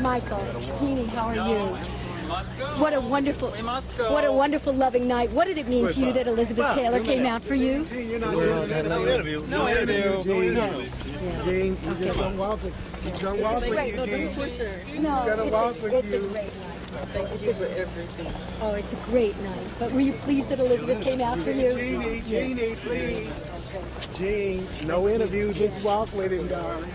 Michael, Jeannie, how are you? What a wonderful, what a wonderful, loving night. What did it mean to you that Elizabeth Taylor came out for you? No interview. No interview. Jean, you just don't walk with, you don't walk with you, No, gotta it's walk a, with you. great. Thank you for everything. Oh, it's a great night. But were you pleased that Elizabeth came out for you? Jeannie, Jeannie, please. Jean, no interview, just walk with him, darling.